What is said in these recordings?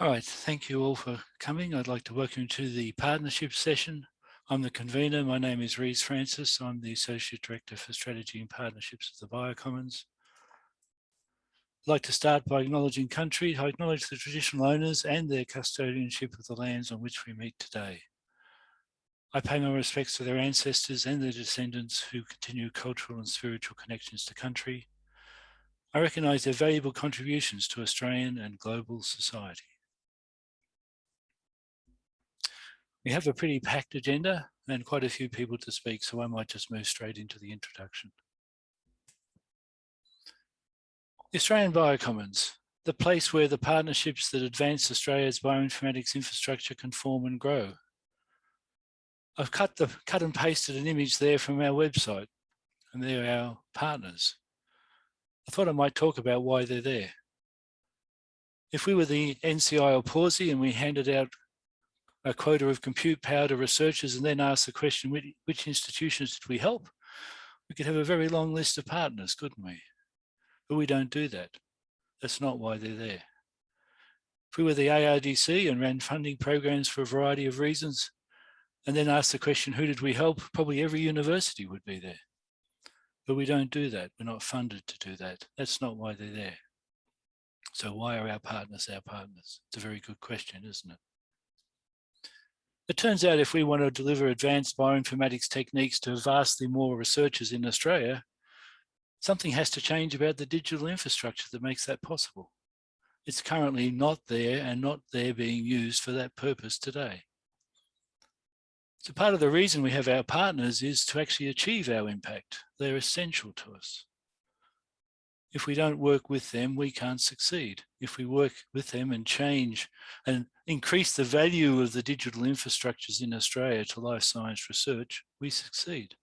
All right, thank you all for coming. I'd like to welcome you to the partnership session. I'm the convener. My name is Rhys Francis. I'm the Associate Director for Strategy and Partnerships at the Biocommons. I'd like to start by acknowledging country. I acknowledge the traditional owners and their custodianship of the lands on which we meet today. I pay my respects to their ancestors and their descendants who continue cultural and spiritual connections to country. I recognise their valuable contributions to Australian and global society. We have a pretty packed agenda and quite a few people to speak, so I might just move straight into the introduction. The Australian Biocommons, the place where the partnerships that advance Australia's bioinformatics infrastructure can form and grow. I've cut, the, cut and pasted an image there from our website, and they're our partners. I thought I might talk about why they're there. If we were the NCI or Pawsey and we handed out a quota of compute power to researchers and then ask the question, which, which institutions did we help? We could have a very long list of partners, couldn't we? But we don't do that. That's not why they're there. If we were the ARDC and ran funding programs for a variety of reasons, and then asked the question, who did we help? Probably every university would be there. But we don't do that. We're not funded to do that. That's not why they're there. So why are our partners our partners? It's a very good question, isn't it? It turns out if we want to deliver advanced bioinformatics techniques to vastly more researchers in Australia, something has to change about the digital infrastructure that makes that possible. It's currently not there and not there being used for that purpose today. So part of the reason we have our partners is to actually achieve our impact. They're essential to us. If we don't work with them, we can't succeed. If we work with them and change and increase the value of the digital infrastructures in Australia to life science research, we succeed.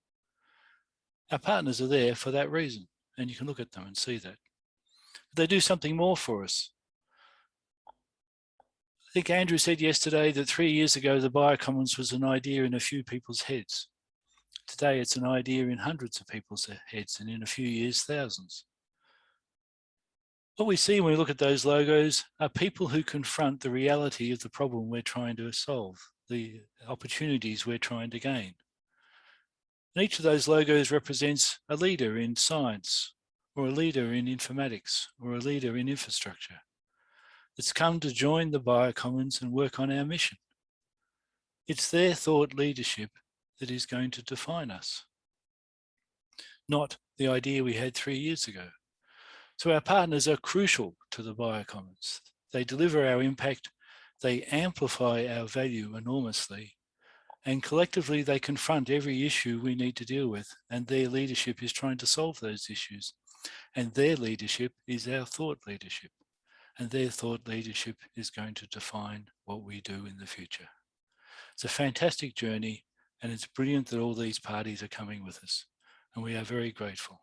Our partners are there for that reason, and you can look at them and see that. They do something more for us. I think Andrew said yesterday that three years ago, the Biocommons was an idea in a few people's heads. Today, it's an idea in hundreds of people's heads, and in a few years, thousands. What we see when we look at those logos are people who confront the reality of the problem we're trying to solve, the opportunities we're trying to gain. And each of those logos represents a leader in science, or a leader in informatics, or a leader in infrastructure. It's come to join the Biocommons and work on our mission. It's their thought leadership that is going to define us, not the idea we had three years ago. So our partners are crucial to the biocommons. They deliver our impact, they amplify our value enormously, and collectively they confront every issue we need to deal with, and their leadership is trying to solve those issues. And their leadership is our thought leadership, and their thought leadership is going to define what we do in the future. It's a fantastic journey, and it's brilliant that all these parties are coming with us, and we are very grateful.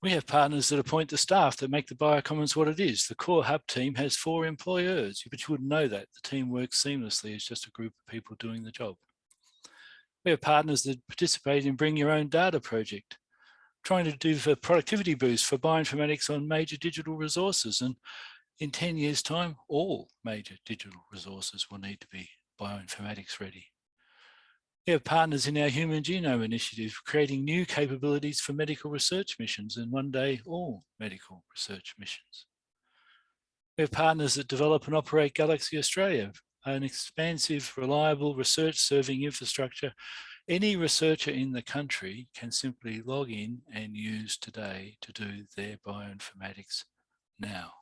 We have partners that appoint the staff that make the Biocommons what it is. The core hub team has four employers, but you wouldn't know that. The team works seamlessly as just a group of people doing the job. We have partners that participate in Bring Your Own Data project, trying to do for productivity boost for bioinformatics on major digital resources. And in 10 years time, all major digital resources will need to be bioinformatics ready. We have partners in our Human Genome Initiative, creating new capabilities for medical research missions and one day all medical research missions. We have partners that develop and operate Galaxy Australia, an expansive, reliable research serving infrastructure any researcher in the country can simply log in and use today to do their bioinformatics now.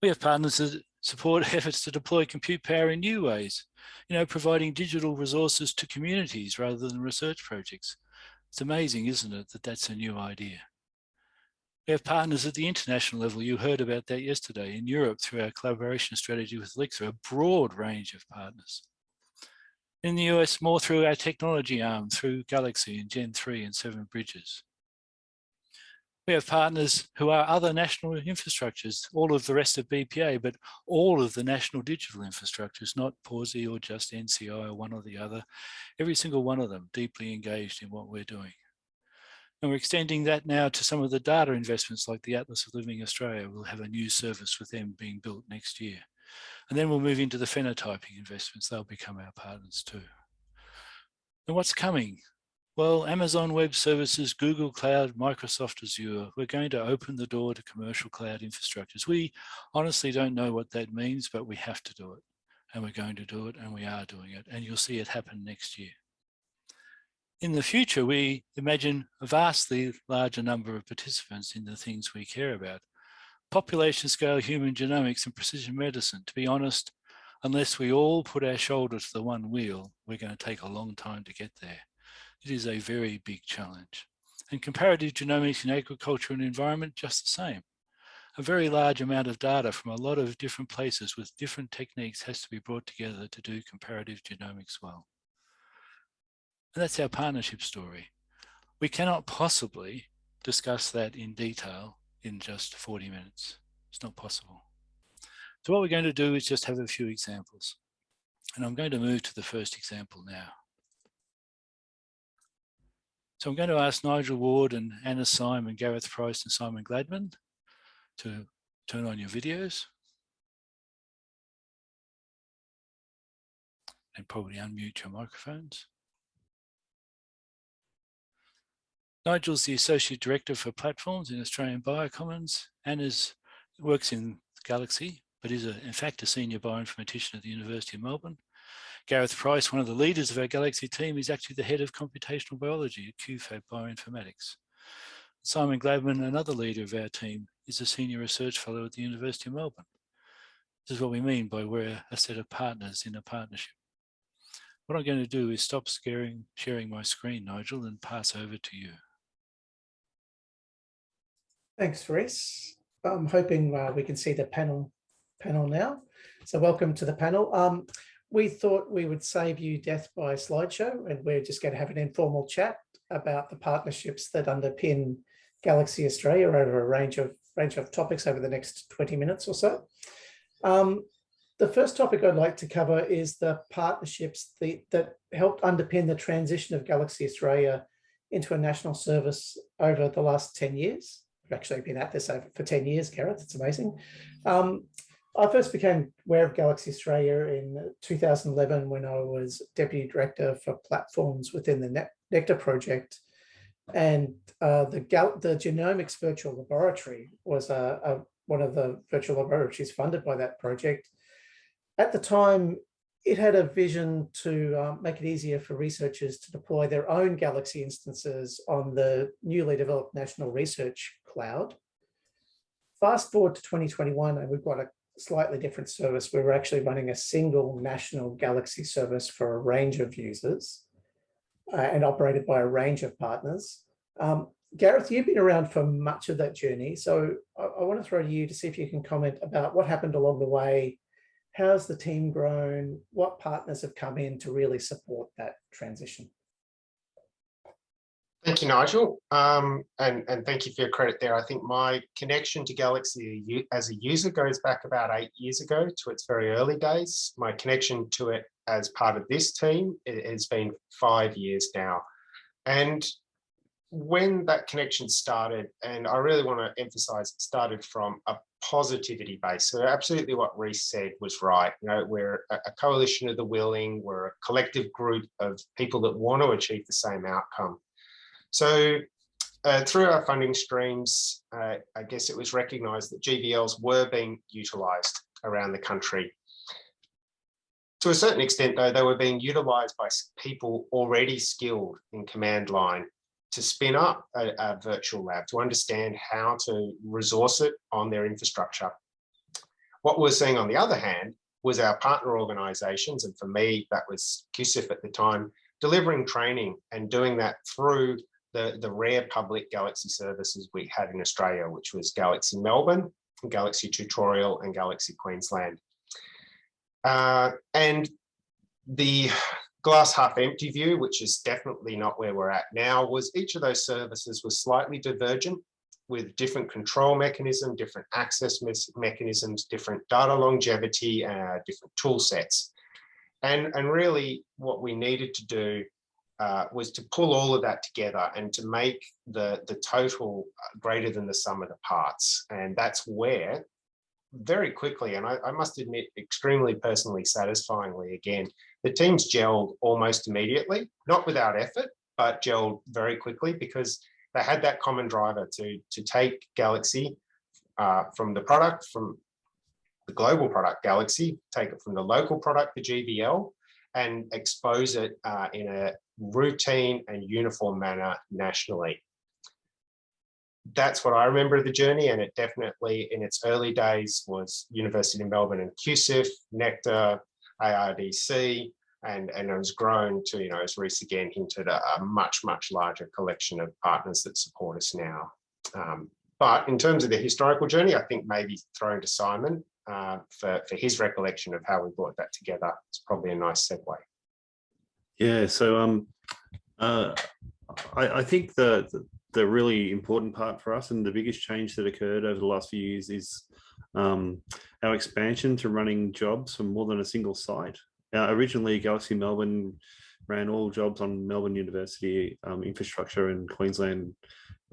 We have partners that support efforts to deploy compute power in new ways, you know, providing digital resources to communities rather than research projects. It's amazing, isn't it, that that's a new idea. We have partners at the international level. You heard about that yesterday in Europe through our collaboration strategy with Elixir, a broad range of partners. In the US, more through our technology arm, through Galaxy and Gen 3 and Seven Bridges. We have partners who are other national infrastructures, all of the rest of BPA, but all of the national digital infrastructures, not Pawsey or just NCI or one or the other. Every single one of them deeply engaged in what we're doing. And we're extending that now to some of the data investments like the Atlas of Living Australia. We'll have a new service with them being built next year. And then we'll move into the phenotyping investments. They'll become our partners too. And what's coming? Well, Amazon Web Services, Google Cloud, Microsoft Azure, we're going to open the door to commercial cloud infrastructures. We honestly don't know what that means, but we have to do it. And we're going to do it and we are doing it. And you'll see it happen next year. In the future, we imagine a vastly larger number of participants in the things we care about. Population scale human genomics and precision medicine, to be honest, unless we all put our shoulder to the one wheel, we're going to take a long time to get there. It is a very big challenge. And comparative genomics in agriculture and environment, just the same. A very large amount of data from a lot of different places with different techniques has to be brought together to do comparative genomics well. And that's our partnership story. We cannot possibly discuss that in detail in just 40 minutes. It's not possible. So what we're going to do is just have a few examples. And I'm going to move to the first example now. So I'm going to ask Nigel Ward and Anna and Gareth Price and Simon Gladman to turn on your videos. And probably unmute your microphones. Nigel's the Associate Director for Platforms in Australian Biocommons. Anna's works in Galaxy, but is a, in fact a Senior Bioinformatician at the University of Melbourne. Gareth Price, one of the leaders of our Galaxy team, is actually the head of computational biology at QFAB Bioinformatics. Simon Gladman, another leader of our team, is a senior research fellow at the University of Melbourne. This is what we mean by we're a set of partners in a partnership. What I'm going to do is stop scaring, sharing my screen, Nigel, and pass over to you. Thanks, Rhys. I'm hoping uh, we can see the panel panel now. So welcome to the panel. Um, we thought we would save you death by slideshow and we're just going to have an informal chat about the partnerships that underpin Galaxy Australia over a range of range of topics over the next 20 minutes or so. Um, the first topic I'd like to cover is the partnerships the, that helped underpin the transition of Galaxy Australia into a national service over the last 10 years. We've actually been at this for 10 years, Gareth, it's amazing. Um, I first became aware of Galaxy Australia in 2011 when I was Deputy Director for Platforms within the Nectar project. And uh, the, the Genomics Virtual Laboratory was a, a, one of the virtual laboratories funded by that project. At the time, it had a vision to um, make it easier for researchers to deploy their own Galaxy instances on the newly developed National Research Cloud. Fast forward to 2021, and we've got a slightly different service. We were actually running a single national Galaxy service for a range of users uh, and operated by a range of partners. Um, Gareth, you've been around for much of that journey. So I, I want to throw to you to see if you can comment about what happened along the way. How's the team grown? What partners have come in to really support that transition? Thank you, Nigel. Um, and, and thank you for your credit there. I think my connection to Galaxy as a user goes back about eight years ago to its very early days. My connection to it as part of this team has been five years now. And when that connection started, and I really want to emphasize it started from a positivity base. So absolutely what Rhys said was right. You know, we're a coalition of the willing, we're a collective group of people that want to achieve the same outcome. So uh, through our funding streams, uh, I guess it was recognised that GVLs were being utilised around the country. To a certain extent, though, they were being utilised by people already skilled in command line to spin up a, a virtual lab, to understand how to resource it on their infrastructure. What we're seeing on the other hand was our partner organisations, and for me, that was QCIF at the time, delivering training and doing that through the, the rare public Galaxy services we had in Australia, which was Galaxy Melbourne, Galaxy Tutorial and Galaxy Queensland. Uh, and the glass half empty view, which is definitely not where we're at now, was each of those services was slightly divergent with different control mechanism, different access mechanisms, different data longevity, uh, different tool sets. And, and really what we needed to do uh, was to pull all of that together and to make the, the total uh, greater than the sum of the parts. And that's where very quickly, and I, I must admit, extremely personally satisfyingly again, the teams gelled almost immediately, not without effort, but gelled very quickly because they had that common driver to, to take Galaxy uh, from the product, from the global product Galaxy, take it from the local product, the GVL, and expose it uh, in a routine and uniform manner nationally. That's what I remember of the journey, and it definitely in its early days was University of Melbourne and QCIF, Nectar, ARDC, and, and it has grown to, you know, as Rhys again hinted, a, a much, much larger collection of partners that support us now. Um, but in terms of the historical journey, I think maybe throwing to Simon uh, for, for his recollection of how we brought that together. It's probably a nice segue. Yeah, so um, uh, I, I think the, the, really important part for us and the biggest change that occurred over the last few years is um, our expansion to running jobs from more than a single site. Uh, originally, Galaxy Melbourne ran all jobs on Melbourne University um, infrastructure and Queensland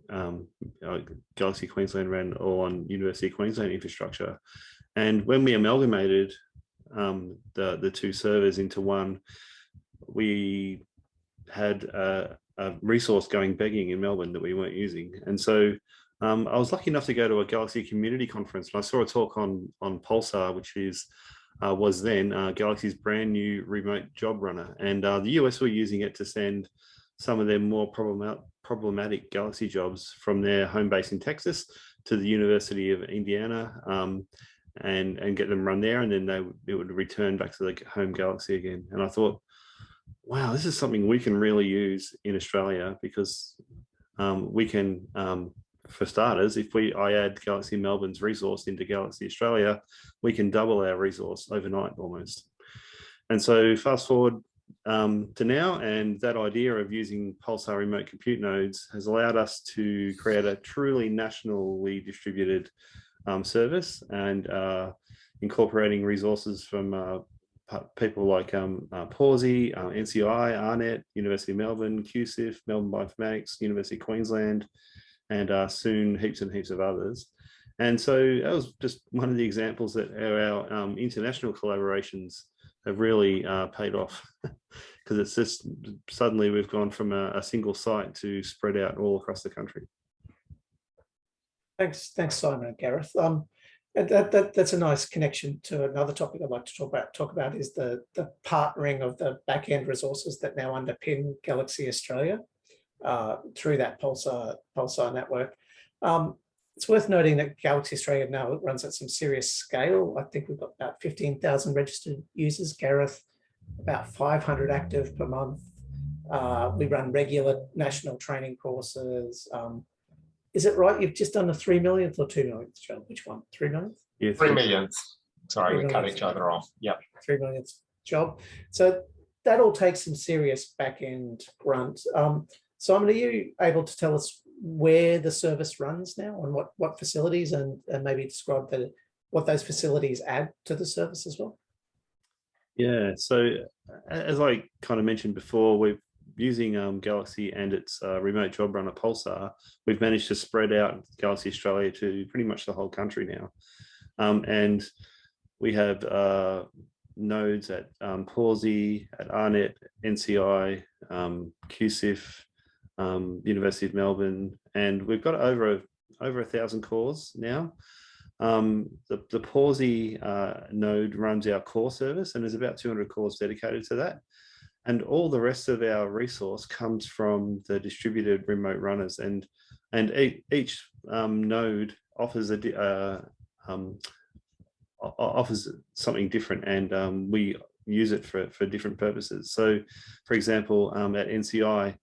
um, uh, Galaxy Queensland ran all on University Queensland infrastructure. And when we amalgamated um, the, the two servers into one, we had a, a, resource going begging in Melbourne that we weren't using. And so um, I was lucky enough to go to a Galaxy community conference and I saw a talk on, on Pulsar, which is uh, was then uh, Galaxy's brand new remote job runner. And uh, the US were using it to send some of their more problematic, problematic Galaxy jobs from their home base in Texas to the University of Indiana um, and, and get them run there. And then they it would return back to the home Galaxy again. And I thought, wow, this is something we can really use in Australia because um, we can, um, for starters, if we I add Galaxy Melbourne's resource into Galaxy Australia, we can double our resource overnight almost. And so fast forward um, to now, and that idea of using Pulsar remote compute nodes has allowed us to create a truly nationally distributed um, service and uh, incorporating resources from uh, people like um, uh, Pawsey, uh, NCI, AARNet, University of Melbourne, QCIF, Melbourne Bioinformatics, University of Queensland, and uh, soon heaps and heaps of others. And so that was just one of the examples that our, um, international collaborations have really uh, paid off because it's just suddenly we've gone from a, a, single site to spread out all across the country. Thanks, thanks, Simon and Gareth. Um, that, that, that's a nice connection to another topic I'd like to talk about. Talk about is the the partnering of the back end resources that now underpin Galaxy Australia uh, through that Pulsar Pulsar network. Um, it's worth noting that Galaxy Australia now runs at some serious scale. I think we've got about 15,000 registered users. Gareth, about 500 active per month. Uh, we run regular national training courses. Um, is it right? You've just done a three millionth or two millionth job? Which one? Three millionth? Yeah, three millionth. Sorry, three we cut each other off. Yep. Three millionth job. So that all takes some serious back end grunt. Um, Simon, are you able to tell us where the service runs now and what, what facilities and, and maybe describe the, what those facilities add to the service as well? Yeah, so as I kind of mentioned before, we're using um, Galaxy and its uh, remote job runner Pulsar, we've managed to spread out Galaxy Australia to pretty much the whole country now. Um, and we have uh, nodes at um, Pawsey, at AARNet, NCI, um, QCIF, um, University of Melbourne, and we've got over over a thousand cores now. Um, the, the Pawsey uh, node runs our core service and there's about 200 cores dedicated to that. And all the rest of our resource comes from the distributed remote runners and and each um, node offers a uh, um, offers something different and um, we use it for, for different purposes. So for example, um, at NCI,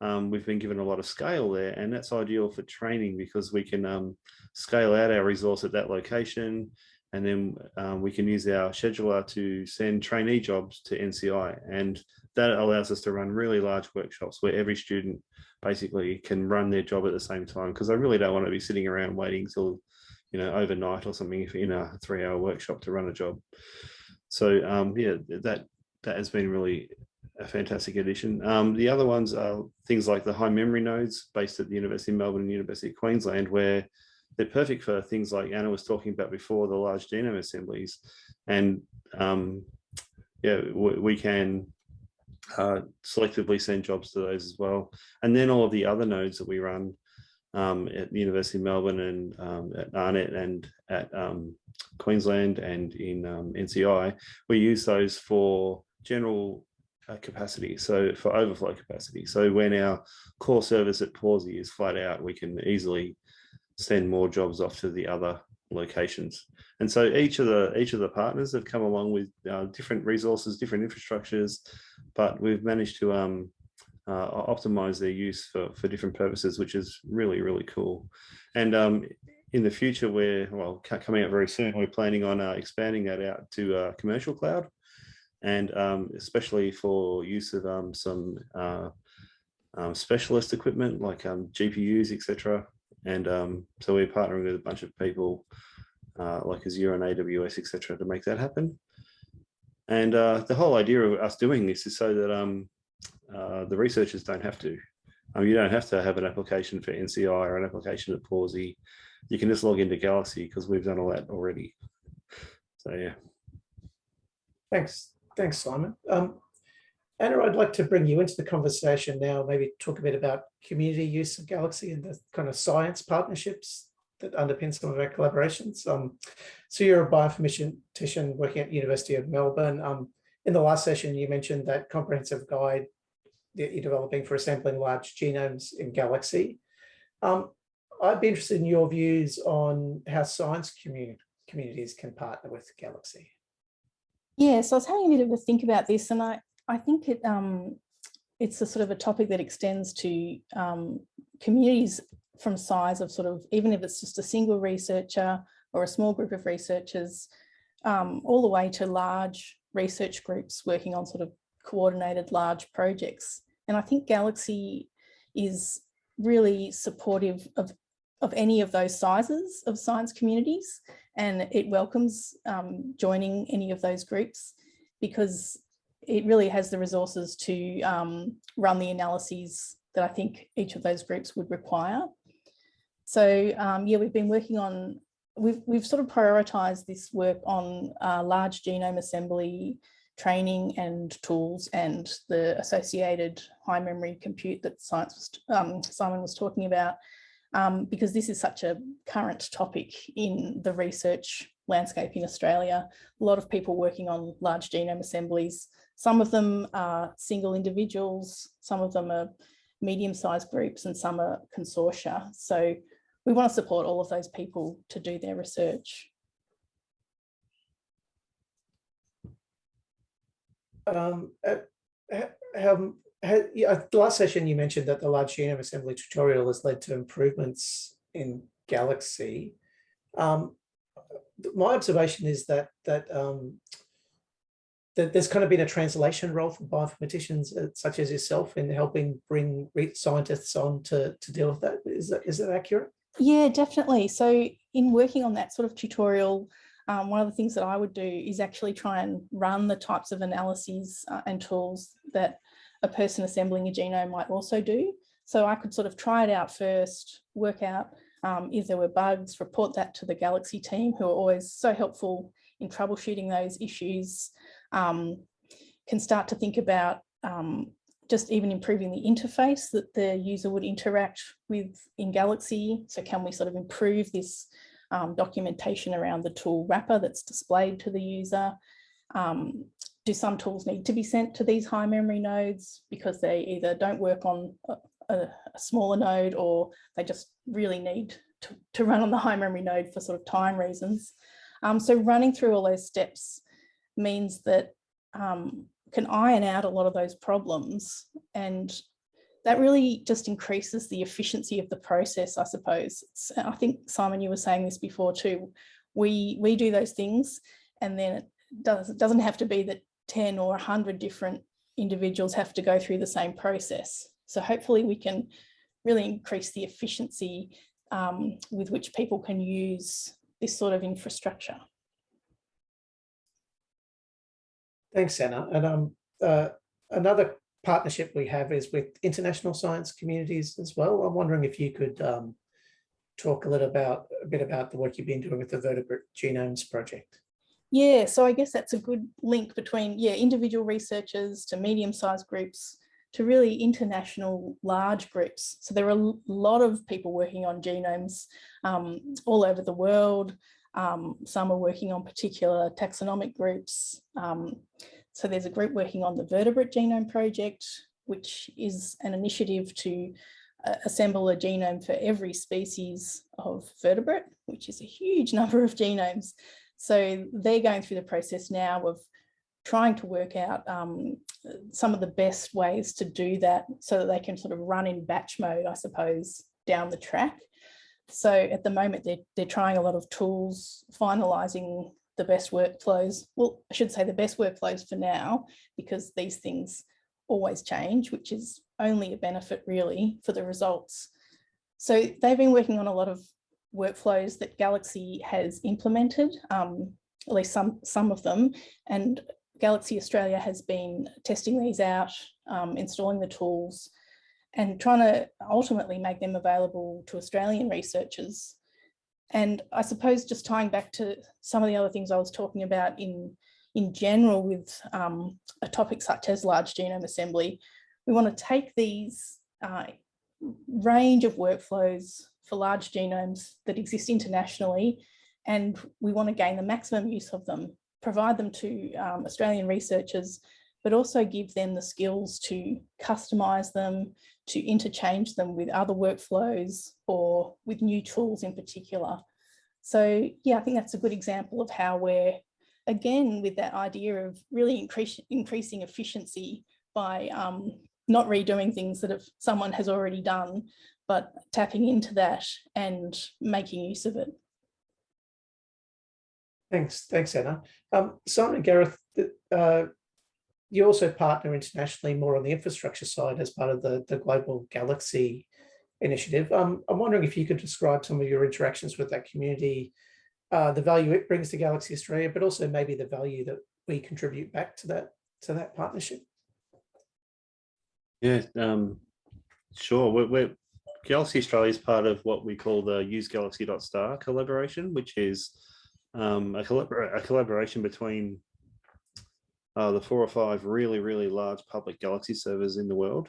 um, we've been given a lot of scale there and that's ideal for training because we can um, scale out our resource at that location and then um, we can use our scheduler to send trainee jobs to NCI and that allows us to run really large workshops where every student basically can run their job at the same time because I really don't want to be sitting around waiting till you know overnight or something in a three hour workshop to run a job so um, yeah that that has been really a fantastic addition. Um, the other ones are things like the high memory nodes based at the University of Melbourne and University of Queensland, where they're perfect for things like Anna was talking about before, the large genome assemblies. And um, yeah, we, we can uh, selectively send jobs to those as well. And then all of the other nodes that we run um, at the University of Melbourne and um, at AARNet and at um, Queensland and in um, NCI, we use those for general uh, capacity, so for overflow capacity. So when our core service at Pawsey is flat out, we can easily send more jobs off to the other locations. And so each of the each of the partners have come along with uh, different resources, different infrastructures, but we've managed to um, uh, optimize their use for, for different purposes, which is really, really cool. And um, in the future, we're, well, coming out very soon, we're planning on uh, expanding that out to uh, commercial cloud and um, especially for use of um, some uh, um, specialist equipment like um, GPUs, etc. And um, so we're partnering with a bunch of people uh, like Azure and AWS, etc., to make that happen. And uh, the whole idea of us doing this is so that um, uh, the researchers don't have to. Um, you don't have to have an application for NCI or an application at Pawsey. You can just log into Galaxy because we've done all that already. So yeah. Thanks, thanks, Simon. Um, Anna, I'd like to bring you into the conversation now, maybe talk a bit about community use of Galaxy and the kind of science partnerships that underpin some of our collaborations. Um, so you're a bioinformatician working at University of Melbourne. Um, in the last session, you mentioned that comprehensive guide that you're developing for assembling large genomes in Galaxy. Um, I'd be interested in your views on how science communi communities can partner with Galaxy. Yeah, so I was having a bit of a think about this, and I I think it um it's a sort of a topic that extends to um, communities from size of sort of even if it's just a single researcher or a small group of researchers, um, all the way to large research groups working on sort of coordinated large projects. And I think Galaxy is really supportive of of any of those sizes of science communities and it welcomes um, joining any of those groups because it really has the resources to um, run the analyses that I think each of those groups would require. So um, yeah, we've been working on, we've, we've sort of prioritized this work on uh, large genome assembly training and tools and the associated high memory compute that science was, um, Simon was talking about um, because this is such a current topic in the research landscape in Australia. A lot of people working on large genome assemblies. Some of them are single individuals, some of them are medium-sized groups and some are consortia. So we want to support all of those people to do their research. Um, um, last session you mentioned that the large genome assembly tutorial has led to improvements in Galaxy. Um, my observation is that that um, that there's kind of been a translation role for bioinformaticians uh, such as yourself in helping bring scientists on to, to deal with that. Is that is that accurate? Yeah, definitely. So in working on that sort of tutorial, um, one of the things that I would do is actually try and run the types of analyses uh, and tools that a person assembling a genome might also do. So I could sort of try it out first, work out um, if there were bugs, report that to the Galaxy team who are always so helpful in troubleshooting those issues, um, can start to think about um, just even improving the interface that the user would interact with in Galaxy. So can we sort of improve this um, documentation around the tool wrapper that's displayed to the user? Um, do some tools need to be sent to these high memory nodes because they either don't work on a, a smaller node or they just really need to, to, run on the high memory node for sort of time reasons. Um, so running through all those steps means that um, can iron out a lot of those problems and that really just increases the efficiency of the process, I suppose. I think, Simon, you were saying this before too. We, we do those things and then it does, it doesn't have to be that 10 or 100 different individuals have to go through the same process. So hopefully we can really increase the efficiency um, with which people can use this sort of infrastructure. Thanks, Anna. And um, uh, another partnership we have is with international science communities as well. I'm wondering if you could um, talk a little about a bit about the work you've been doing with the Vertebrate Genomes Project. Yeah, so I guess that's a good link between, yeah, individual researchers to medium-sized groups to really international large groups. So there are a lot of people working on genomes um, all over the world. Um, some are working on particular taxonomic groups. Um, so there's a group working on the Vertebrate Genome Project, which is an initiative to uh, assemble a genome for every species of vertebrate, which is a huge number of genomes. So they're going through the process now of trying to work out um, some of the best ways to do that so that they can sort of run in batch mode, I suppose, down the track. So at the moment, they're, they're trying a lot of tools, finalising the best workflows. Well, I should say the best workflows for now, because these things always change, which is only a benefit really for the results. So they've been working on a lot of workflows that Galaxy has implemented, um, at least some, some of them, and Galaxy Australia has been testing these out, um, installing the tools, and trying to ultimately make them available to Australian researchers. And I suppose just tying back to some of the other things I was talking about in, in general with um, a topic such as large genome assembly, we want to take these uh, range of workflows for large genomes that exist internationally, and we want to gain the maximum use of them, provide them to um, Australian researchers, but also give them the skills to customize them, to interchange them with other workflows or with new tools in particular. So yeah, I think that's a good example of how we're, again, with that idea of really increase, increasing efficiency by um, not redoing things that have, someone has already done, but tapping into that and making use of it. Thanks, thanks, Anna. Um, Simon and Gareth, uh, you also partner internationally more on the infrastructure side as part of the, the Global Galaxy initiative. Um, I'm wondering if you could describe some of your interactions with that community, uh, the value it brings to Galaxy Australia, but also maybe the value that we contribute back to that to that partnership. Yeah, um, sure. We're, we're, Galaxy Australia is part of what we call the Use Galaxy.star collaboration, which is um, a, collabor a, collaboration between uh, the four or five really, really large public Galaxy servers in the world.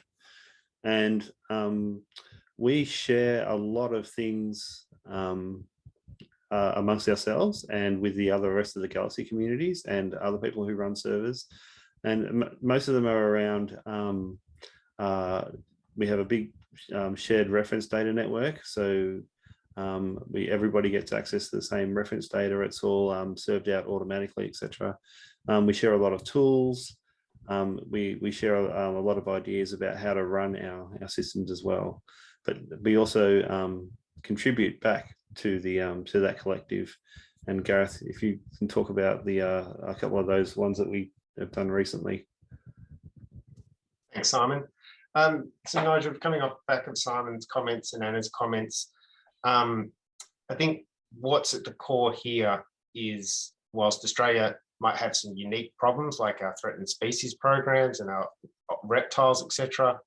And um, we share a lot of things um, uh, amongst ourselves and with the other rest of the Galaxy communities and other people who run servers. And most of them are around um, uh, we have a big um, shared reference data network. So um, we everybody gets access to the same reference data. It's all um, served out automatically, etc. Um, we share a lot of tools. Um, we we share a, a, lot of ideas about how to run our our systems as well. But we also um, contribute back to the to that collective. And Gareth, if you can talk about the uh, a couple of those ones that we have done recently. Thanks, Simon. Um, so Nigel, coming off the back of Simon's comments and Anna's comments, um, I think what's at the core here is whilst Australia might have some unique problems like our threatened species programs and our reptiles, etc.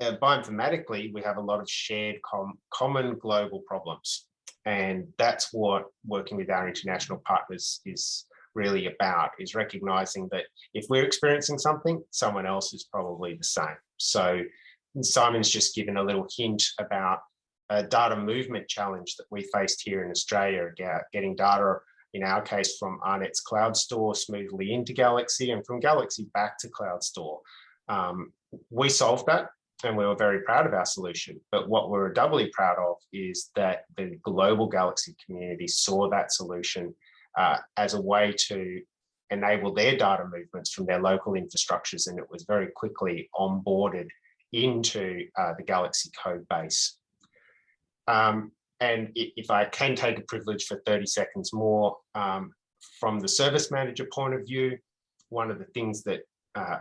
Uh, bioinformatically, we have a lot of shared com common global problems. And that's what working with our international partners is really about, is recognizing that if we're experiencing something, someone else is probably the same. So Simon's just given a little hint about a data movement challenge that we faced here in Australia, getting data, in our case, from AARNet's Cloud Store smoothly into Galaxy and from Galaxy back to Cloud Store. Um, we solved that and we were very proud of our solution. But what we we're doubly proud of is that the global Galaxy community saw that solution uh, as a way to enable their data movements from their local infrastructures and it was very quickly onboarded into uh, the Galaxy code base. Um, and if I can take a privilege for 30 seconds more, um, from the service manager point of view, one of the things that uh,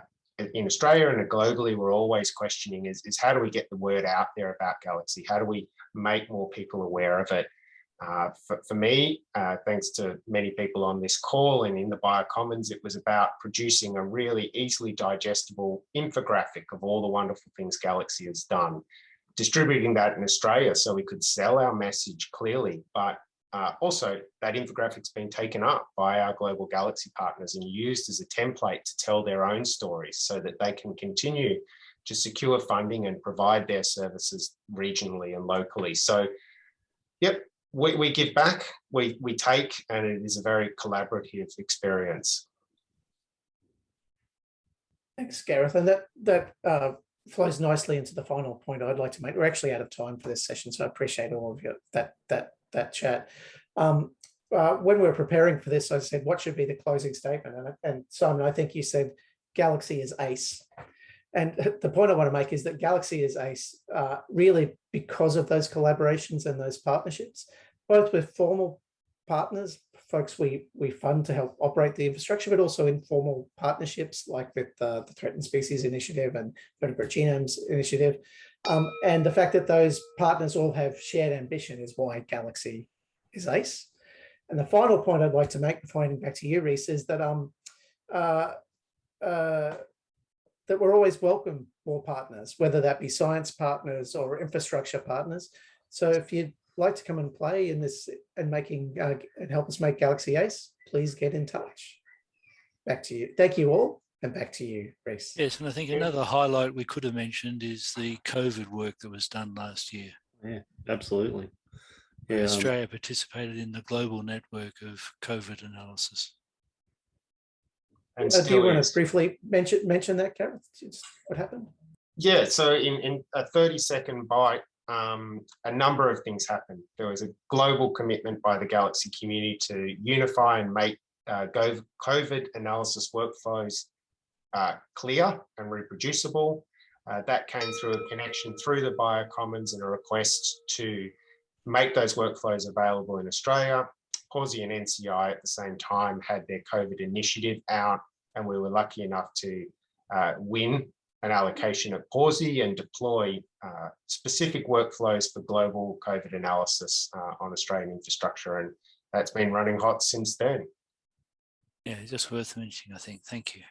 in Australia and globally we're always questioning is, is how do we get the word out there about Galaxy? How do we make more people aware of it? Uh, for, for me, uh, thanks to many people on this call and in the Biocommons, it was about producing a really easily digestible infographic of all the wonderful things Galaxy has done, distributing that in Australia so we could sell our message clearly, but uh, also that infographic's been taken up by our global Galaxy partners and used as a template to tell their own stories so that they can continue to secure funding and provide their services regionally and locally. So, yep, we, we give back, we, we take, and it is a very collaborative experience. Thanks, Gareth. And that that uh, flows nicely into the final point I'd like to make. We're actually out of time for this session, so I appreciate all of you that that that chat. Um, uh, when we were preparing for this, I said, what should be the closing statement? And, and Simon, I think you said Galaxy is ace. And the point I want to make is that Galaxy is ace uh, really because of those collaborations and those partnerships, both with formal partners, folks we we fund to help operate the infrastructure, but also informal partnerships like with the Threatened Species Initiative and Vertebrate Genomes Initiative. Um, and the fact that those partners all have shared ambition is why Galaxy is ACE. And the final point I'd like to make before handing back to you, Rhys, is that um, uh, uh, that we're always welcome more partners, whether that be science partners or infrastructure partners. So if you'd like to come and play in this and making uh, and help us make Galaxy Ace, please get in touch. Back to you. Thank you all. And back to you, Rhys. Yes, and I think another highlight we could have mentioned is the COVID work that was done last year. Yeah, absolutely. where Yeah, um, Australia participated in the global network of COVID analysis. And Uh, do you still want to briefly mention mention that, Gareth? Just what happened? Yeah, so in, in a 30 second bite, um, a number of things happened. There was a global commitment by the Galaxy community to unify and make uh, COVID analysis workflows uh, clear and reproducible. Uh, that came through a connection through the Biocommons and a request to make those workflows available in Australia. Pawsey and NCI at the same time had their COVID initiative out, and we were lucky enough to uh, win an allocation at Pawsey and deploy uh, specific workflows for global COVID analysis uh, on Australian infrastructure. And that's been running hot since then. Yeah, just worth mentioning, I think. Thank you.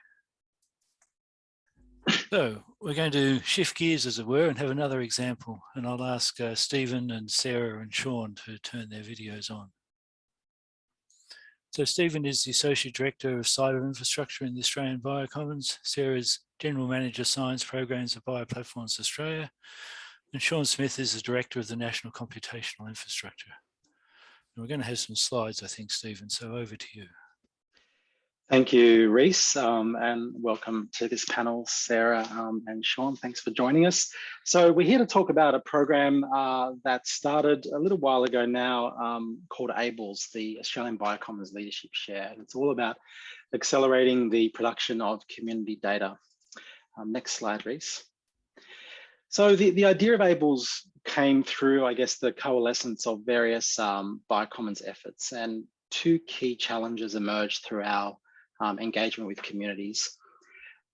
So we're going to shift gears, as it were, and have another example. And I'll ask uh, Stephen and Sarah and Sean to turn their videos on. So Stephen is the Associate Director of Cyber Infrastructure in the Australian Biocommons. Sarah is General Manager Science Programs at Bioplatforms Australia. And Sean Smith is the Director of the National Computational Infrastructure. And we're going to have some slides, I think, Stephen, so over to you. Thank you, Rhys, um, and welcome to this panel, Sarah um, and Sean. Thanks for joining us. So we're here to talk about a program uh, that started a little while ago now um, called ABLES, the Australian Biocommons Leadership Share. It's all about accelerating the production of community data. Um, next slide, Rhys. So the, the idea of ABLES came through, I guess, the coalescence of various um, Biocommons efforts and two key challenges emerged through our um, engagement with communities.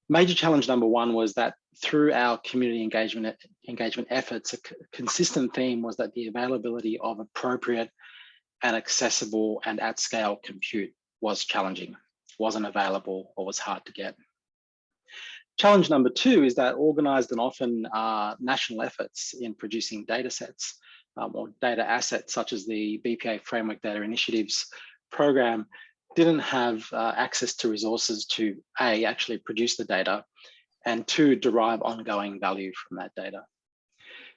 Major challenge number one was that through our community engagement engagement efforts, a consistent theme was that the availability of appropriate and accessible and at scale compute was challenging, wasn't available or was hard to get. Challenge number two is that organized and often uh, national efforts in producing data sets um, or data assets such as the BPA Framework Data Initiatives program didn't have uh, access to resources to A, actually produce the data, and two, derive ongoing value from that data.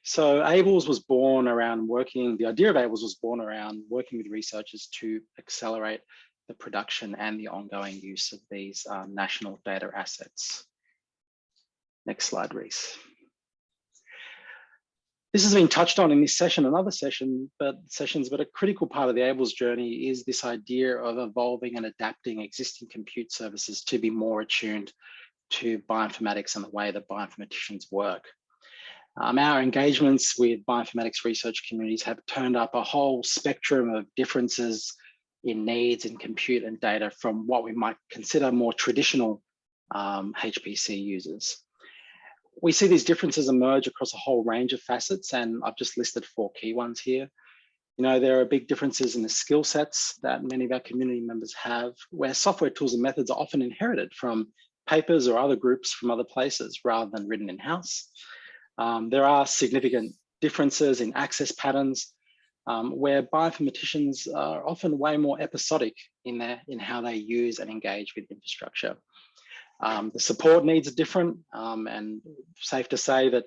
So ABLES was born around working, the idea of ABLES was born around working with researchers to accelerate the production and the ongoing use of these um, national data assets. Next slide, Rhys. This has been touched on in this session and other session, but sessions, but a critical part of the ABLES journey is this idea of evolving and adapting existing compute services to be more attuned to bioinformatics and the way that bioinformaticians work. Um, our engagements with bioinformatics research communities have turned up a whole spectrum of differences in needs in compute and data from what we might consider more traditional um, HPC users we see these differences emerge across a whole range of facets, and I've just listed four key ones here. You know, there are big differences in the skill sets that many of our community members have, where software tools and methods are often inherited from papers or other groups from other places rather than written in-house. Um, there are significant differences in access patterns um, where bioinformaticians are often way more episodic in, their, in how they use and engage with infrastructure. Um, the support needs are different um, and safe to say that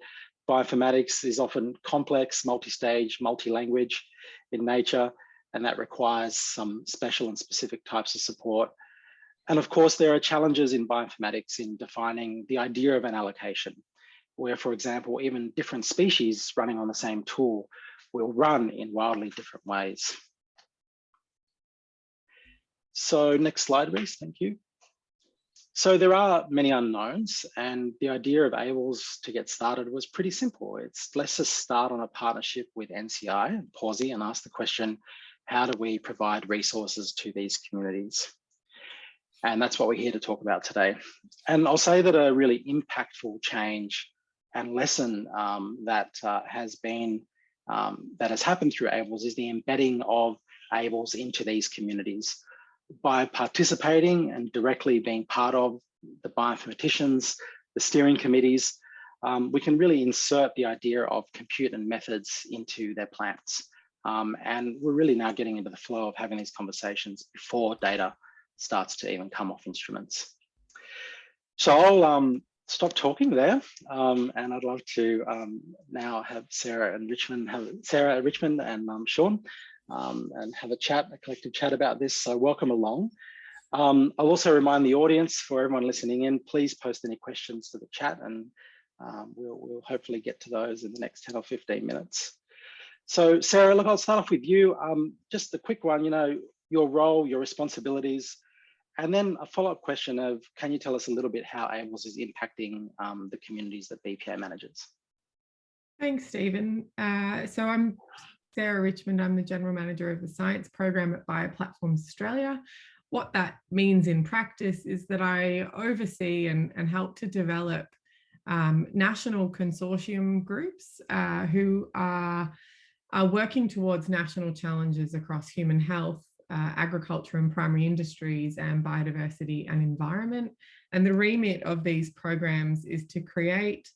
bioinformatics is often complex, multi-stage, multi-language in nature, and that requires some special and specific types of support. And of course, there are challenges in bioinformatics in defining the idea of an allocation, where, for example, even different species running on the same tool will run in wildly different ways. So next slide, Rhys, thank you. So there are many unknowns and the idea of ABLES to get started was pretty simple. It's let's just start on a partnership with NCI and Pawsey and ask the question, how do we provide resources to these communities? And that's what we're here to talk about today. And I'll say that a really impactful change and lesson um, that uh, has been, um, that has happened through ABLES is the embedding of ABLES into these communities by participating and directly being part of the bioinformaticians, the steering committees, um, we can really insert the idea of compute and methods into their plans. Um, and we're really now getting into the flow of having these conversations before data starts to even come off instruments. So I'll um, stop talking there, um, and I'd love to um, now have Sarah and Richmond, have Sarah Richmond and um, Sean um, and have a chat, a collective chat about this. So welcome along. Um, I'll also remind the audience for everyone listening in, please post any questions to the chat and um, we'll, we'll hopefully get to those in the next 10 or 15 minutes. So Sarah, look, I'll start off with you. Um, just a quick one, you know, your role, your responsibilities, and then a follow-up question of, can you tell us a little bit how ABLES is impacting um, the communities that BPA manages? Thanks, Steven. Uh, so I'm Sarah Richmond. I'm the General Manager of the Science Program at Bioplatforms Australia. What that means in practice is that I oversee and, and help to develop um, national consortium groups uh, who are, are working towards national challenges across human health, uh, agriculture and primary industries and biodiversity and environment. And the remit of these programs is to create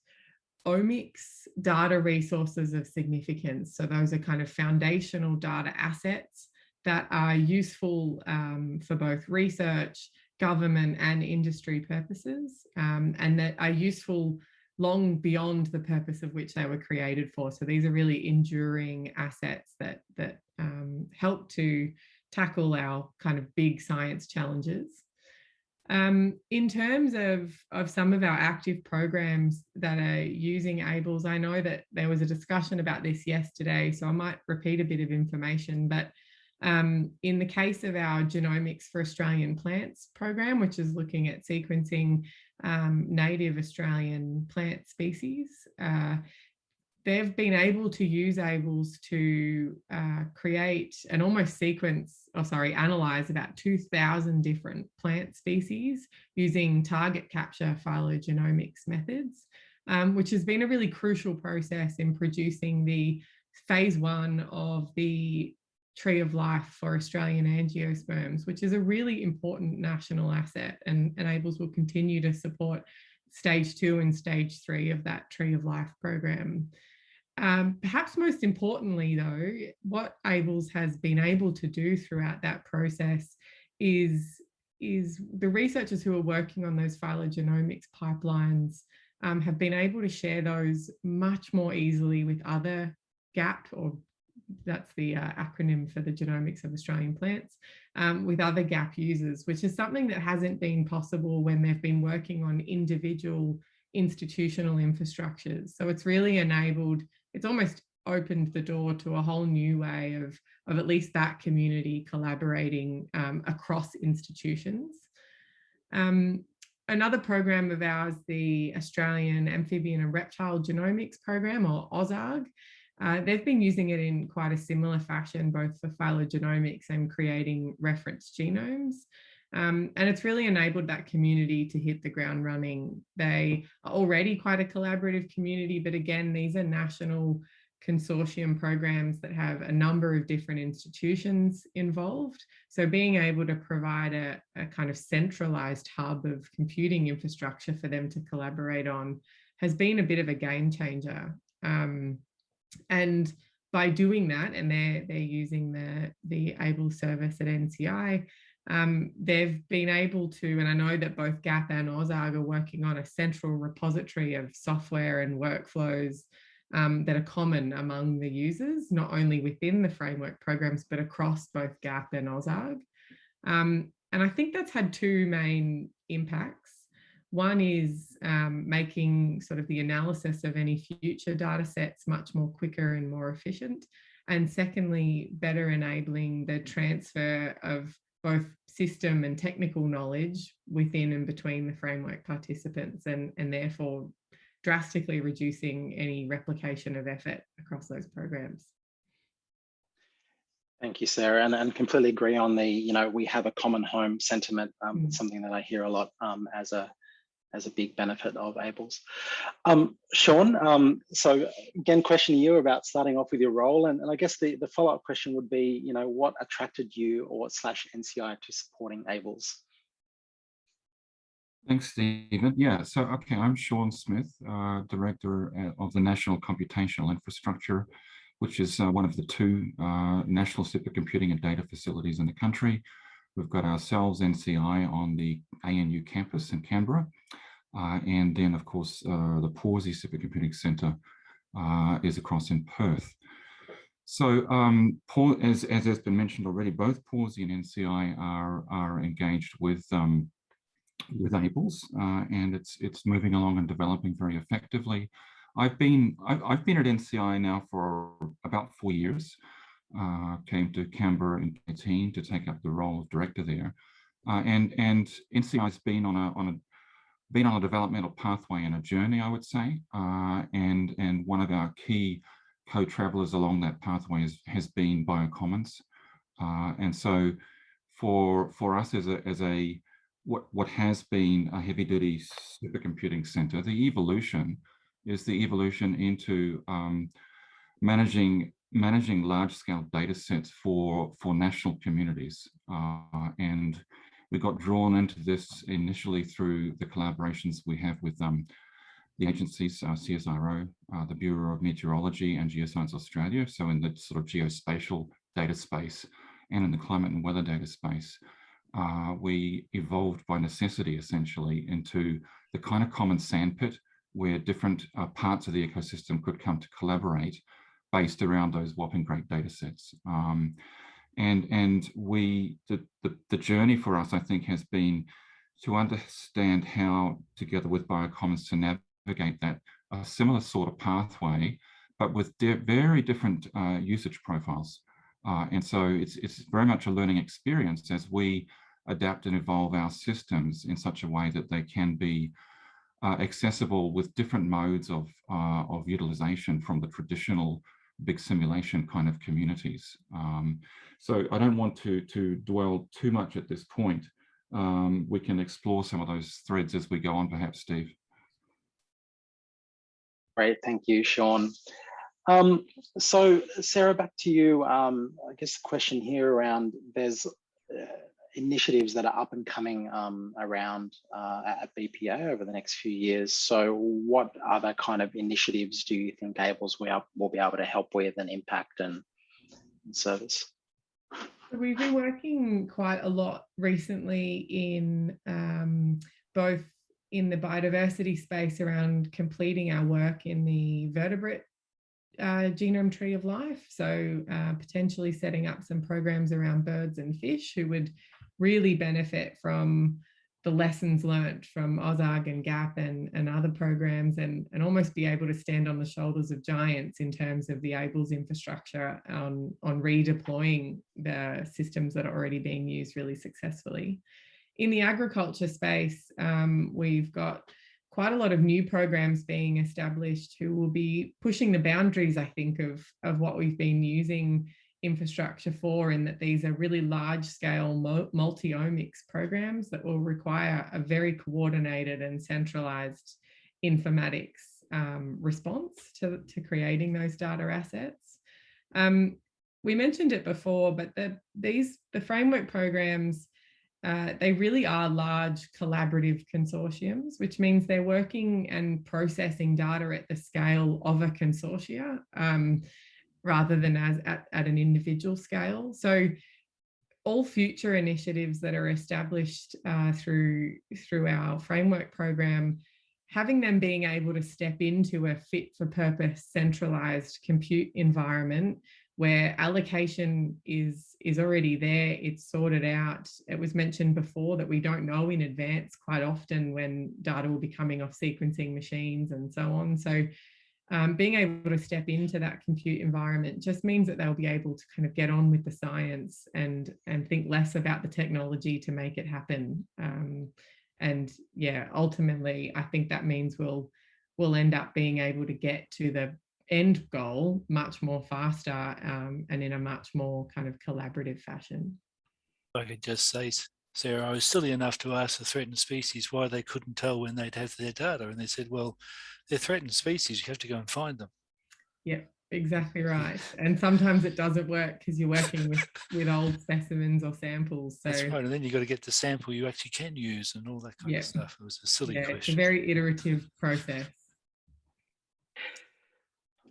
omics data resources of significance. So those are kind of foundational data assets that are useful um, for both research, government and industry purposes, um, and that are useful long beyond the purpose of which they were created for. So these are really enduring assets that, that um, help to tackle our kind of big science challenges. Um, in terms of, of some of our active programs that are using ABLES, I know that there was a discussion about this yesterday, so I might repeat a bit of information, but um, in the case of our Genomics for Australian Plants program, which is looking at sequencing um, native Australian plant species, uh, they've been able to use ABLES to uh, create and almost sequence, or oh, sorry, analyze about 2000 different plant species using target capture phylogenomics methods, um, which has been a really crucial process in producing the phase one of the tree of life for Australian angiosperms, which is a really important national asset and, and ABLES will continue to support stage two and stage three of that tree of life program. Um, perhaps most importantly, though, what ABLES has been able to do throughout that process is, is the researchers who are working on those phylogenomics pipelines um, have been able to share those much more easily with other GAP or that's the uh, acronym for the genomics of Australian plants, um, with other GAP users, which is something that hasn't been possible when they've been working on individual institutional infrastructures. So it's really enabled it's almost opened the door to a whole new way of, of at least that community collaborating um, across institutions. Um, another program of ours, the Australian Amphibian and Reptile Genomics Program, or AUSARG, uh, they've been using it in quite a similar fashion, both for phylogenomics and creating reference genomes. Um, and it's really enabled that community to hit the ground running. They are already quite a collaborative community, but again, these are national consortium programs that have a number of different institutions involved. So being able to provide a, a kind of centralized hub of computing infrastructure for them to collaborate on has been a bit of a game changer. Um, and by doing that, and they're, they're using the, the ABLE service at NCI, um, they've been able to, and I know that both GAP and AUSARG are working on a central repository of software and workflows um, that are common among the users, not only within the framework programs, but across both GAP and AUSARG. Um, and I think that's had two main impacts. One is um, making sort of the analysis of any future data sets much more quicker and more efficient. And secondly, better enabling the transfer of both system and technical knowledge within and between the framework participants and, and therefore drastically reducing any replication of effort across those programs. Thank you, Sarah, and, and completely agree on the, you know, we have a common home sentiment, um, Mm. something that I hear a lot um, as a as a big benefit of ABLES. Um, Sean, um, so again, question to you about starting off with your role, and, and I guess the, the follow-up question would be, you know, what attracted you or slash NCI to supporting ABLES? Thanks, Steven. Yeah, so, okay, I'm Sean Smith, uh, Director uh, of the National Computational Infrastructure, which is uh, one of the two uh, national supercomputing and data facilities in the country. We've got ourselves, NCI, on the ANU campus in Canberra. Uh, and then, of course, uh, the Pawsey Supercomputing Centre uh, is across in Perth. So um, Paul, as, as has been mentioned already, both Pawsey and NCI are, are engaged with um, with ABLES, uh, and it's it's moving along and developing very effectively. I've been I've, I've been at NCI now for about four years. Uh, came to Canberra in 2018 to take up the role of director there, uh, and and NCI has been on a on a been on a developmental pathway and a journey, I would say, uh, and and one of our key co-travelers along that pathway is, has been Biocommons, uh, and so for for us as a as a what, what has been a heavy duty supercomputing center, the evolution is the evolution into um, managing managing large scale data sets for, for national communities. Uh, and we got drawn into this initially through the collaborations we have with um, the agencies, uh, CSIRO, uh, the Bureau of Meteorology and Geoscience Australia. So in the sort of geospatial data space and in the climate and weather data space uh, we evolved by necessity essentially into the kind of common sandpit where different uh, parts of the ecosystem could come to collaborate based around those whopping great data sets. Um, and and we the, the, the journey for us, I think, has been to understand how, together with Biocommons, to navigate that a similar sort of pathway, but with very different uh, usage profiles. Uh, and so it's it's very much a learning experience as we adapt and evolve our systems in such a way that they can be uh, accessible with different modes of, uh, of utilization from the traditional big simulation kind of communities. Um, so I don't want to, to dwell too much at this point. Um, we can explore some of those threads as we go on, perhaps, Steve. Great, thank you, Sean. Um, so Sarah, back to you. Um, I guess the question here around there's uh, initiatives that are up and coming um, around uh, at BPA over the next few years. So what other kind of initiatives do you think ABLES will, be able to help with and impact and, and service? We've been working quite a lot recently in um, both in the biodiversity space around completing our work in the vertebrate uh, genome tree of life. So uh, potentially setting up some programs around birds and fish who would really benefit from the lessons learnt from AUSARG and GAP and, and other programs and, and almost be able to stand on the shoulders of giants in terms of the ABLES infrastructure on, on redeploying the systems that are already being used really successfully. In the agriculture space, um, we've got quite a lot of new programs being established who will be pushing the boundaries, I think, of, of what we've been using infrastructure for in that these are really large scale multi-omics programs that will require a very coordinated and centralized informatics um, response to, to creating those data assets. Um, we mentioned it before, but the, these the framework programs, uh, they really are large collaborative consortiums, which means they're working and processing data at the scale of a consortia um, rather than as at, at an individual scale. So all future initiatives that are established uh, through, through our framework program, having them being able to step into a fit for purpose centralized compute environment where allocation is is already there it's sorted out it was mentioned before that we don't know in advance quite often when data will be coming off sequencing machines and so on so um, being able to step into that compute environment just means that they'll be able to kind of get on with the science and and think less about the technology to make it happen um, and yeah ultimately i think that means we'll we'll end up being able to get to the end goal much more faster um, and in a much more kind of collaborative fashion. I could just say, Sarah, I was silly enough to ask the threatened species why they couldn't tell when they'd have their data. And they said, well, they're threatened species, you have to go and find them. Yeah, exactly right. And sometimes it doesn't work because you're working with, with old specimens or samples. So That's right. And then you've got to get the sample you actually can use and all that kind Yeah. of stuff. It was a silly yeah, it's a question. very iterative process.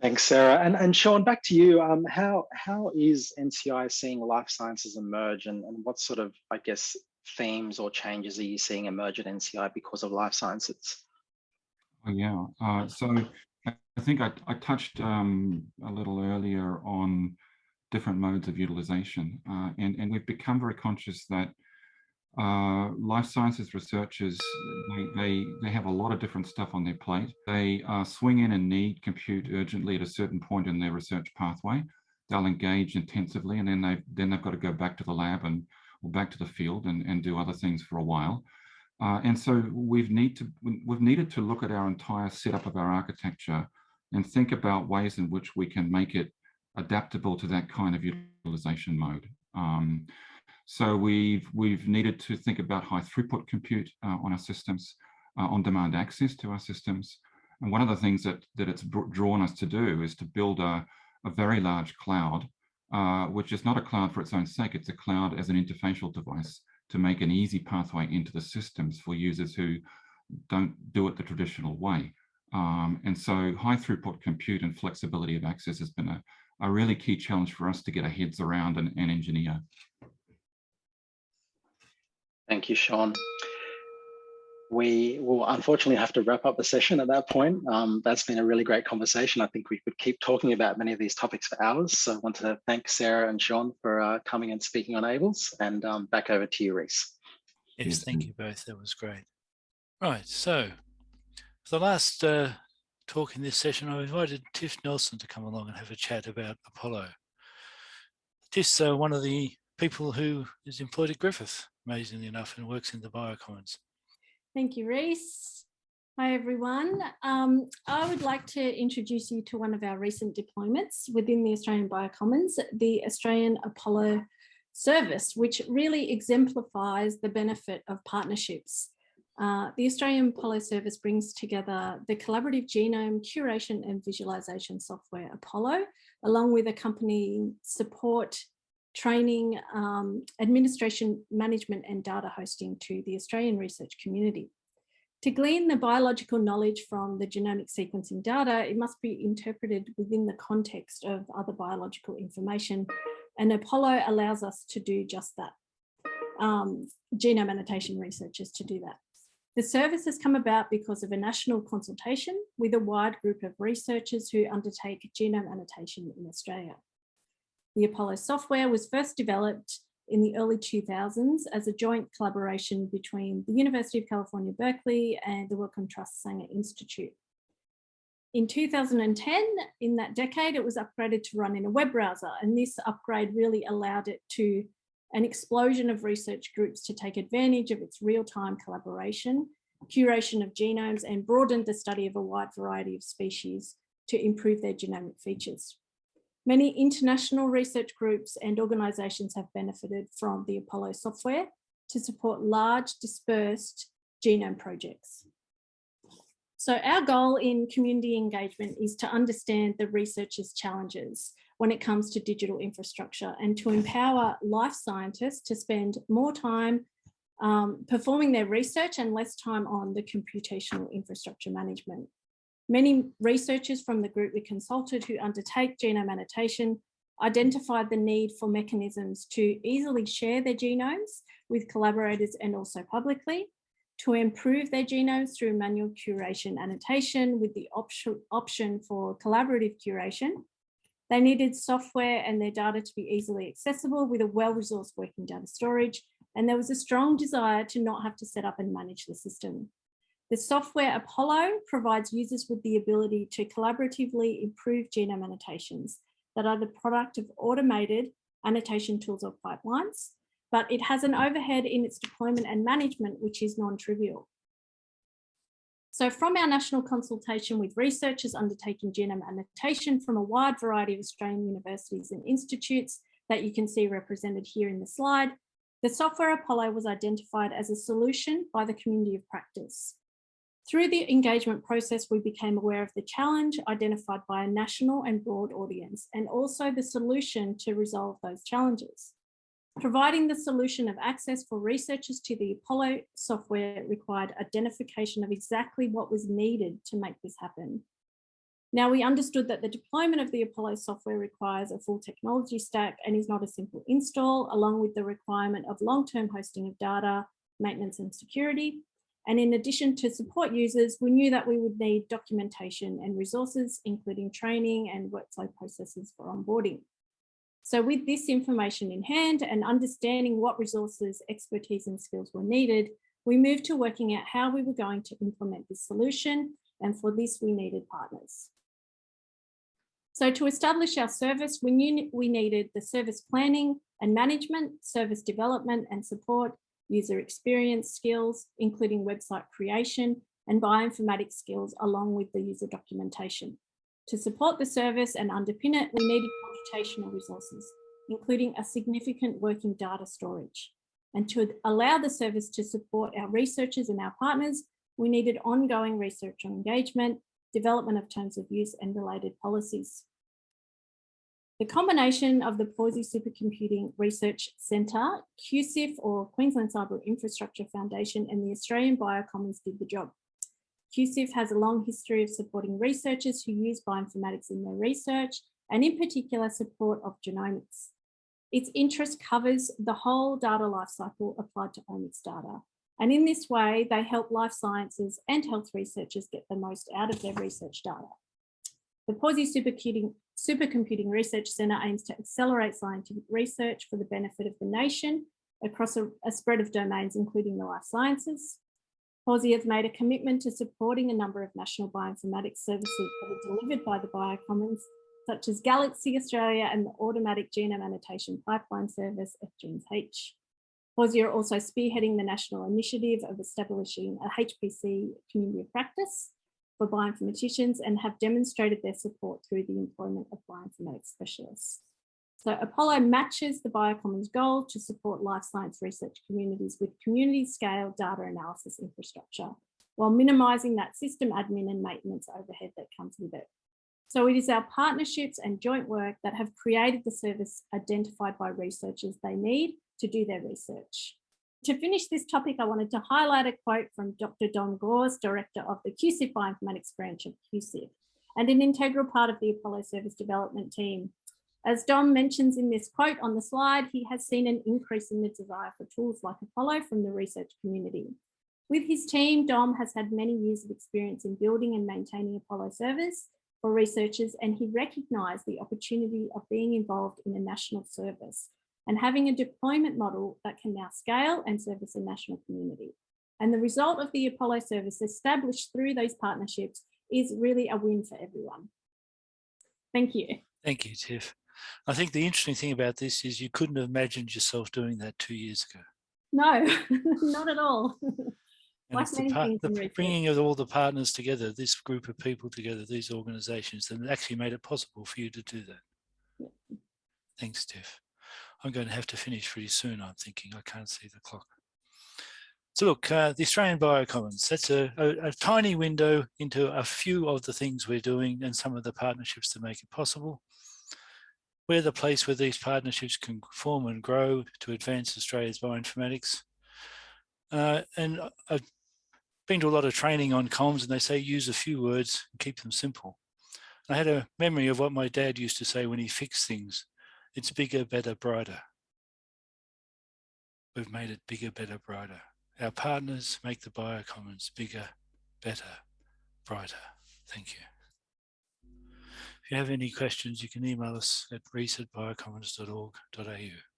Thanks, Sarah. And, and Sean, back to you. Um, how, how is NCI seeing life sciences emerge and, and what sort of, I guess, themes or changes are you seeing emerge at NCI because of life sciences? Oh, yeah. Uh, so I I think I, I touched um, a little earlier on different modes of utilization, uh, and, and we've become very conscious that uh, life sciences researchers, they, they, they have a lot of different stuff on their plate. They uh, swing in and need compute urgently at a certain point in their research pathway. They'll engage intensively and then they've, then they've got to go back to the lab and or back to the field and, and do other things for a while. Uh, and so we've need to we've needed to look at our entire setup of our architecture and think about ways in which we can make it adaptable to that kind of utilization mode. Um, so we've we've needed to think about high throughput compute uh, on our systems, uh, on-demand access to our systems. And one of the things that that it's drawn us to do is to build a, a very large cloud, uh, which is not a cloud for its own sake. It's a cloud as an interfacial device to make an easy pathway into the systems for users who don't do it the traditional way. Um, and so high throughput compute and flexibility of access has been a, a really key challenge for us to get our heads around and, and engineer. Thank you, Sean. We will unfortunately have to wrap up the session at that point. Um, that's been a really great conversation. I think we could keep talking about many of these topics for hours. So I want to thank Sarah and Sean for uh, coming and speaking on ABLES and um, back over to you, Rhys. Yes, Yes, thank you both. That was great. Right, so for the last uh, talk in this session, I invited Tiff Nelson to come along and have a chat about Apollo. Tiff's uh, one of the people who is employed at Griffith, amazingly enough, and works in the Biocommons. Thank you, Rhys. Hi, everyone. Um, I would like to introduce you to one of our recent deployments within the Australian Biocommons, the Australian Apollo service, which really exemplifies the benefit of partnerships. Uh, the Australian Apollo service brings together the collaborative genome curation and visualization software Apollo, along with accompanying support training, um, administration, management and data hosting to the Australian research community. To glean the biological knowledge from the genomic sequencing data, it must be interpreted within the context of other biological information and Apollo allows us to do just that. Um, genome annotation researchers to do that. The service has come about because of a national consultation with a wide group of researchers who undertake genome annotation in Australia. The Apollo software was first developed in the early 2000s as a joint collaboration between the University of California, Berkeley and the Wellcome Trust Sanger Institute. In 2010, in that decade, it was upgraded to run in a web browser and this upgrade really allowed it to an explosion of research groups to take advantage of its real-time collaboration, curation of genomes and broadened the study of a wide variety of species to improve their genomic features. Many international research groups and organisations have benefited from the Apollo software to support large dispersed genome projects. So our goal in community engagement is to understand the researchers' challenges when it comes to digital infrastructure and to empower life scientists to spend more time um, performing their research and less time on the computational infrastructure management. Many researchers from the group we consulted who undertake genome annotation identified the need for mechanisms to easily share their genomes with collaborators and also publicly, to improve their genomes through manual curation annotation with the option, option for collaborative curation. They needed software and their data to be easily accessible with a well-resourced working data storage. And there was a strong desire to not have to set up and manage the system. The software Apollo provides users with the ability to collaboratively improve genome annotations that are the product of automated annotation tools or pipelines, but it has an overhead in its deployment and management, which is non-trivial. So from our national consultation with researchers undertaking genome annotation from a wide variety of Australian universities and institutes that you can see represented here in the slide, the software Apollo was identified as a solution by the community of practice. Through the engagement process, we became aware of the challenge identified by a national and broad audience, and also the solution to resolve those challenges. Providing the solution of access for researchers to the Apollo software required identification of exactly what was needed to make this happen. Now we understood that the deployment of the Apollo software requires a full technology stack and is not a simple install, along with the requirement of long-term hosting of data, maintenance and security, and in addition to support users, we knew that we would need documentation and resources, including training and workflow processes for onboarding. So with this information in hand and understanding what resources, expertise and skills were needed, we moved to working out how we were going to implement this solution. And for this, we needed partners. So to establish our service, we knew we needed the service planning and management, service development and support, user experience skills, including website creation and bioinformatics skills along with the user documentation. To support the service and underpin it, we needed computational resources, including a significant working data storage. And to allow the service to support our researchers and our partners, we needed ongoing research on engagement, development of terms of use and related policies. The combination of the Pawsey Supercomputing Research Centre, QCIF or Queensland Cyber Infrastructure Foundation and the Australian Biocommons did the job. QCIF has a long history of supporting researchers who use bioinformatics in their research and in particular support of genomics. Its interest covers the whole data lifecycle applied to omics data. And in this way, they help life sciences and health researchers get the most out of their research data. The Pawsey Supercomputing Supercomputing Research Centre aims to accelerate scientific research for the benefit of the nation across a, a spread of domains, including the life sciences. Pawsey has made a commitment to supporting a number of national bioinformatics services that are delivered by the Biocommons, such as Galaxy Australia and the Automatic Genome Annotation Pipeline Service, FGENESH. Are also spearheading the national initiative of establishing a HPC community of practice for bioinformaticians and have demonstrated their support through the employment of bioinformatics specialists. So Apollo matches the Biocommons goal to support life science research communities with community scale data analysis infrastructure, while minimising that system admin and maintenance overhead that comes with it. So it is our partnerships and joint work that have created the service identified by researchers they need to do their research. To finish this topic, I wanted to highlight a quote from Dr. Dom Gorse, Director of the QCIF Bioinformatics branch of QCIF, and an integral part of the Apollo service development team. As Dom mentions in this quote on the slide, he has seen an increase in the desire for tools like Apollo from the research community. With his team, Dom has had many years of experience in building and maintaining Apollo service for researchers, and he recognised the opportunity of being involved in a national service and having a deployment model that can now scale and service a national community. And the result of the Apollo service established through those partnerships is really a win for everyone. Thank you. Thank you, Tiff. I think the interesting thing about this is you couldn't have imagined yourself doing that two years ago. No, not at all. And Like it's the, part, the bringing of all the partners together, this group of people together, these organizations, that actually made it possible for you to do that. Thanks, Tiff. I'm going to have to finish pretty soon, I'm thinking. I can't see the clock. So look, uh, the Australian Biocommons, that's a, a, a, tiny window into a few of the things we're doing and some of the partnerships that make it possible. We're the place where these partnerships can form and grow to advance Australia's bioinformatics. Uh, and I've been to a lot of training on comms and they say use a few words and keep them simple. I had a memory of what my dad used to say when he fixed things. It's bigger, better, brighter. We've made it bigger, better, brighter. Our partners make the biocommons bigger, better, brighter. Thank you. If you have any questions, you can email us at rhys biocommons.org.au.